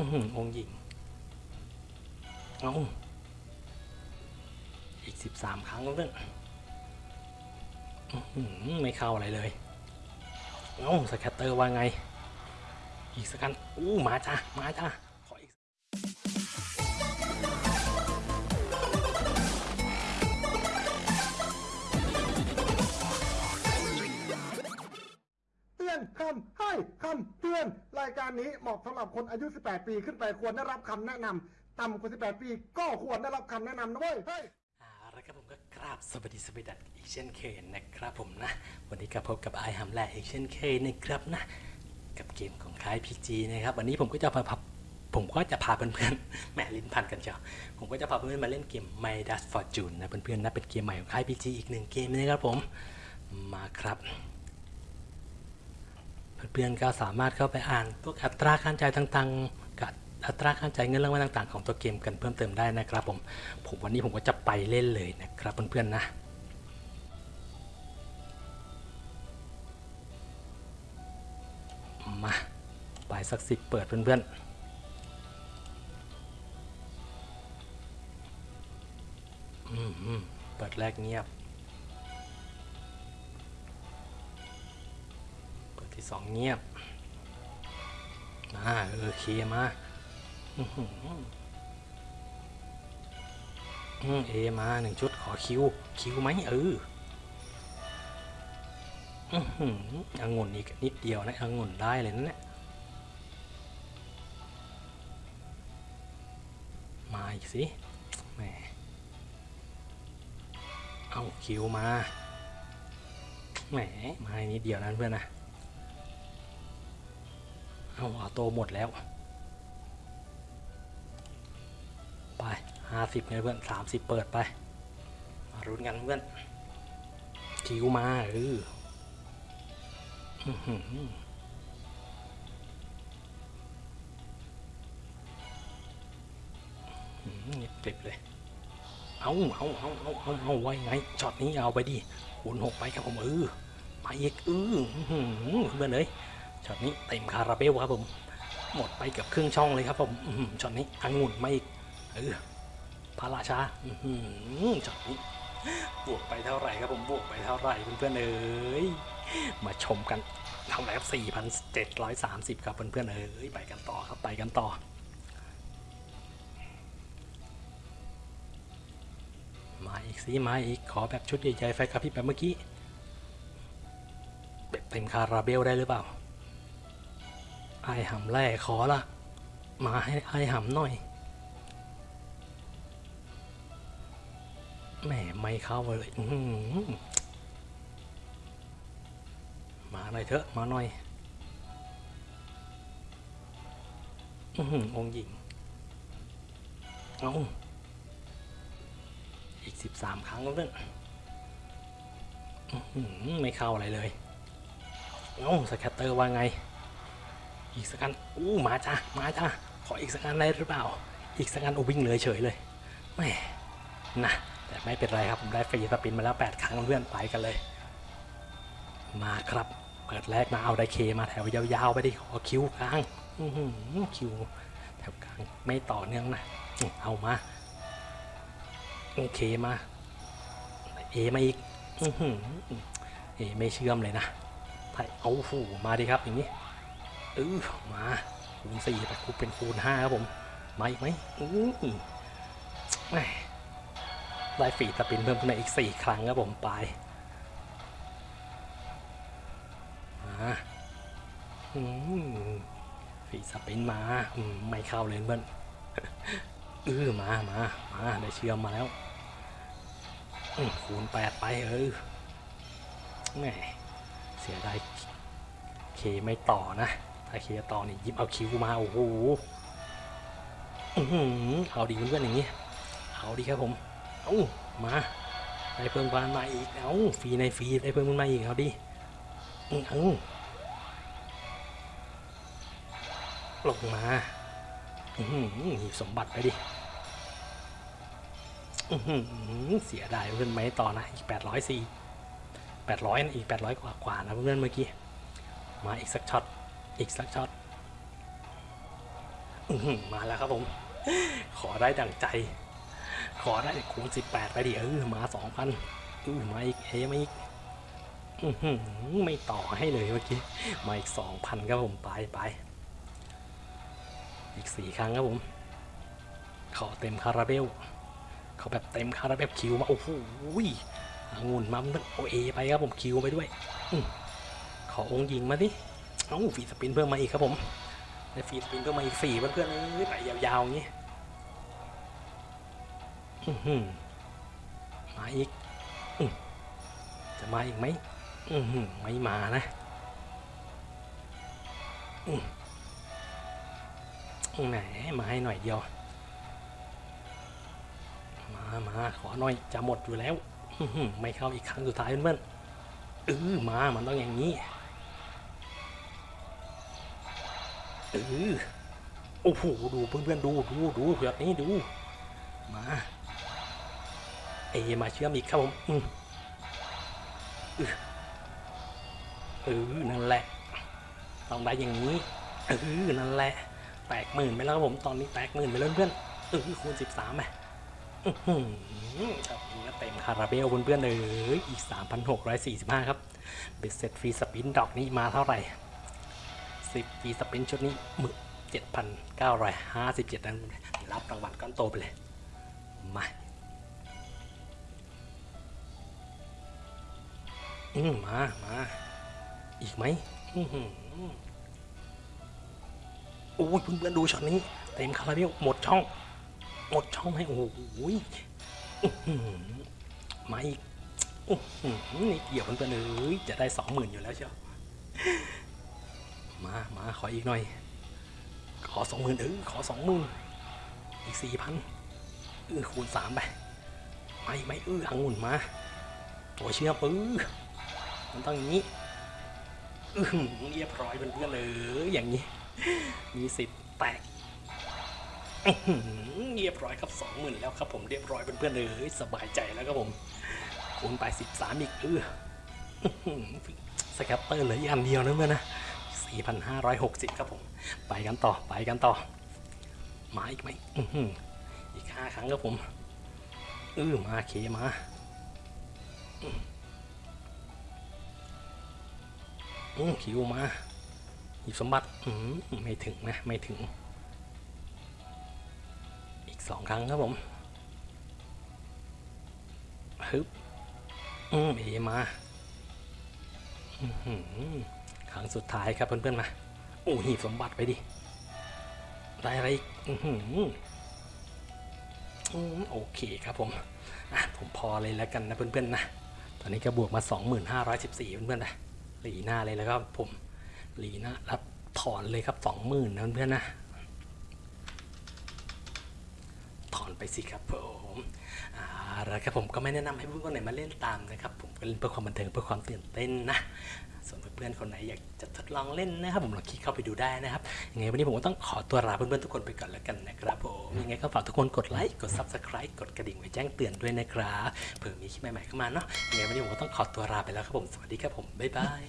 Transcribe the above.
อือหืองค์หญิง เอาอีกสิบสามครั้งแล้วเนี่ยอือหือไม่เข้าอะไรเลย เอาสแคตเตอร์ว่าไง อีกสักกันอู้มาจ้ามาจ้า คำให้คำเตือน รายการนี้เหมาะสำหรับคนอายุ 18 ปีขึ้นไปควรได้รับคำแนะนำต่ำกว่า 18 ปีก็ควรได้รับคำแนะนำนะเว้ยเฮ้ยเอาละครับผมก็กราบสวัสดีสวัสดีอีกเช่นเคยนะครับผมนะ วันนี้ก็พบกับไอฮัมแลอีกเช่นเคยนะครับนะ กับเกมของค่ายพีจีนะครับ วันนี้ผมก็จะพาผมก็จะพาเพื่อนๆแหมลิ้นพันกันเจ้าผมก็จะพาเพื่อนๆมาเล่นเกม My Dust Fortune นะเพื่อนๆนะเป็นเกมใหม่ของค่ายพีจีอีกหนึ่งเกมนะครับผมมาครับ เพื่อนๆก็สามารถเข้าไปอ่านพวกอัตราการจ่ายต่างๆกับอัตราการจ่ายเงินรางวัลต่าง ๆ ของตัวเกมกันเพิ่มเติมได้นะครับผมผมวันนี้ผมก็จะไปเล่นเลยนะครับเพื่อนๆนะมาไปสักสิบเปิดเพื่อนๆอืมอืมเปิดแรกเงียบ สองเงียบมาเออเคมาอือหือเอมาหนึ่งชุดขอคิว คิวไหมเอออือหือองุ่นอีกนิดเดียวนะองุ่นได้เลยนะเนี่ยมาอีกสิแหมเอาคิวมาแหมมาอีกนิดเดียวนะเพื่อนนะ เอาออโตหมดแล้ว ไปห้าสิบไงเพื่อนสามสิบเปิดไป มารุ้นกันเพื่อนคิวมาเอออื้อหืออื้อหือเงียบกริบเลย เอาเอาเอาเอาเอาเอาไว้ไงช็อตนี้เอาไปดิคูณหกไปครับผมเออมาอีกเอออื้อหือเพื่อนเลย ช็อตนี้เต็มคาราเบลครับผม หมดไปเกับครึ่งช่องเลยครับผมช็อตนี้องุ่นไม่อีกเออพระราชาอื้อหือช็อตนี้บวกไปเท่าไหร่ครับผมบวกไปเท่าไหร่เพื่อนๆเอ้ยมาชมกันเท่าไหร่ครับ4,730 ครับเพื่อนๆเอ้ยไปกันต่อครับไปกันต่อมาอีกสิมาอีกขอแบบชุดใหญ่ๆไฟกระพริบแบบเมื่อกี้แบบเต็มคาราเบลได้หรือเปล่า ไอหำแร่ขอละมาให้ไอหำหน่อยแหมไม่เข้าเลยมาหน่อยเถอะมาหน่อยอื้อหืองหญิงเอาอีกสิบสามครั้งแล้วเนี่ยไม่เข้าอะไรเลย เอา scatter ว่าไง อีกสักอันอู้มาจ้ามาจ้าขออีกสักอันได้หรือเปล่า อีกสักอันโอวิ่งเลยเฉยเลยแม่นะแต่ไม่เป็นไรครับผมได้ free spin มาแล้ว 8 ครั้งเพื่อนไปกันเลย มาครับ เปิดแรกมาเอาได้ K มาแถวยาวๆไปดิขอ Q กลางคิวแถวกลางไม่ต่อเนื่องนะเอามาโอเคมาเอมาอีกเอไม่เชื่อมเลยนะไทยเอาหูมาดิครับอย่างนี้ เออมาคูณสี่แต่คูเป็นคูณห้าครับผมมาอีกไหมอือแหม่ได้ฝีสปินเพิ่มขึ้นมาอีกสี่ครั้งครับผมไปมาอืมฝีสปินมาไม่เข้าเลยเพื่อนเออมามามาได้เชื่อมมาแล้วคูณแปดไปเออแหมเสียดายเคไม่ต่อนะ ถ้าเคต่อนี่ยิบเอาคิวมาโอ้โหอื้อหือเอาดีเพื่อนๆอย่างนี้ เอาดีครับผมเอามาได้เพิ่มพลังมาอีกเอาฟรีในฟรีได้เพิ่มพลังมาอีกเอาดิอื้อเอาลงมาหือหยิบสมบัติไปดิเสียดายเพื่อนไม่ต่อนะอีกแปดร้อยสี่แปดร้อยอีกแปดร้อยกว่ากว่านะเพื่อนเมื่อกี้ มาอีกสักช็อต อีกสักช็อตมาแล้วครับผม ขอได้ดังใจ ขอได้คูณ18ไปดิเออมา2,000อู้มาอีกเอมาอีกอื้อหือไม่ต่อให้เลยเมื่อกี้ มาอีก2,000ครับผมไปไป อีกสี่ครั้งครับผม ขอเต็มคาราเบลเขาแบบเต็มคาราเบลคิวมาโอ้โหองุ่นมาโอเอไปครับผมคิวไปด้วยอขอองค์ยิงมาดิ เอ้ฟีสปินเพิ่มมาอีกครับผมได้ฟีสปินเพิ่มมาอีกสี่เพื่อนๆเอ้ยไปยาวๆอย่างนี้มาอีกจะมาอีกไหมไม่มานะอื้อแหมมาให้หน่อยเดียว มามาขอหน่อยจะหมดอยู่แล้วไม่เข้าอีกครั้งสุดท้ายเพื่อนๆเออมามันต้องอย่างนี้ เออโอ้โหดูเพื่อนๆดูดูดูแบบนี้ดู มาเอมาเชื่อมอีกครับผมอืออเออนั่นแหละต้องได้อย่างนี้เออนั่นแหละ แตกหมื่นไปแล้วครับผมตอนนี้แตกหมื่นไปแล้วเพื่อนเออคูณสิบสามไหมอือหือครับนี่ก็เต็มคาราเบลเพื่อนๆเลยอีก3,645ครับเบ็ดเสร็จฟรีสปินดอกนี้มาเท่าไหร่ 10ฟรีสปินชุดนี้หมึก7,957นั้นรับรางวัลก้อนโตไปเลย มาอืมมามาอีกไหมอื้อโอ้ยเพื่อนๆดูช็อตนี้ เต็มคาราเบลหมดช่อง หมดช่องให้โอ้โหอื้อหือมาอีกอื้อหือนี่เกี่ยวมันไปเลยจะได้สองหมื่นอยู่แล้วเชียว มามาขออีกหน่อย ขอสองหมื่นเออขอสองหมื่นอีกสี่พันเออคูณสามไปไมาอีกไหมเอออังุ่นมา ตัวเชื่อมเออมันต้องอย่างนี้อือหือเรียบร้อยเพื่อนๆเลยอย่างนี้ มีสิทธิ์แตกอือหือเรียบร้อยครับสองหมื่นแล้วครับผมเรียบร้อยเพื่อนๆเลยสบายใจแล้วครับผมคูณไปสิบสามอีกเอออื้อหือ scatter เหลืออีกอันเดียวนะเพื่อนนะ สี่พันห้าร้อยหกสิบครับผม ไปกันต่อไปกันต่อ มาอีกไหมอืออีกห้าครั้งครับผมเออมา K มาอือ Q มาหยิบสมบัติอืมไม่ถึงนะไม่ถึง อีกสองครั้งครับผมฮึบอืมเอมา อือ ครั้งสุดท้ายครับเพื่อนๆมาโอ้หีบสมบัติไปดิได้อะไรอีกอือหือโอเคครับผมผมพอเลยแล้วกันนะเพื่อนๆนะตอนนี้ก็บวกมา 2514 เพื่อนๆนะหลีหน้าเลยแล้วก็ผมหลีหน้ารับถอนเลยครับ 20,000นะเพื่อนๆนะถอนไปสิครับผมอ่าแล้วครับผมก็ไม่แนะนำให้เพื่อนคนไหนมาเล่นตามนะครับ ก็เล่นเพื่อความบันเทิงเพื่อความตื่นเต้นนะส่วนเพื่อนๆคนไหนอยากจะทดลองเล่นนะครับผมลองคลิกเข้าไปดูได้นะครับยังไงวันนี้ผมก็ต้องขอตัวลาเพื่อนๆทุกคนไปก่อนแล้วกันนะครับผมยังไงก็ฝากทุกคนกดไลค์กด subscribe กดกระดิ่งไว้แจ้งเตือนด้วยนะครับเผื่อมีคลิปใหม่ๆเข้ามาเนาะยังไงวันนี้ผมก็ต้องขอตัวลาไปแล้วครับผมสวัสดีครับผมบ๊ายบาย